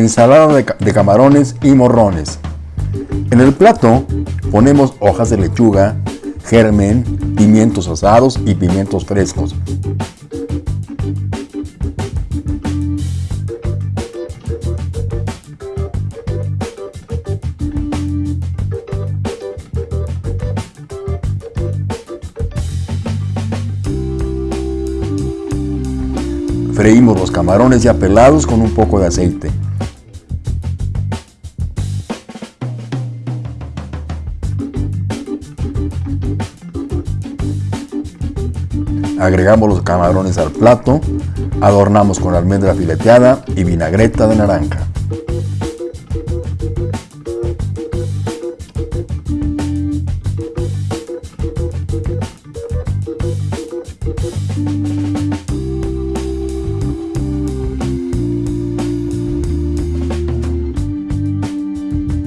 ensalada de, de camarones y morrones. En el plato ponemos hojas de lechuga, germen, pimientos asados y pimientos frescos. Freímos los camarones ya pelados con un poco de aceite. Agregamos los camarones al plato, adornamos con almendra fileteada y vinagreta de naranja.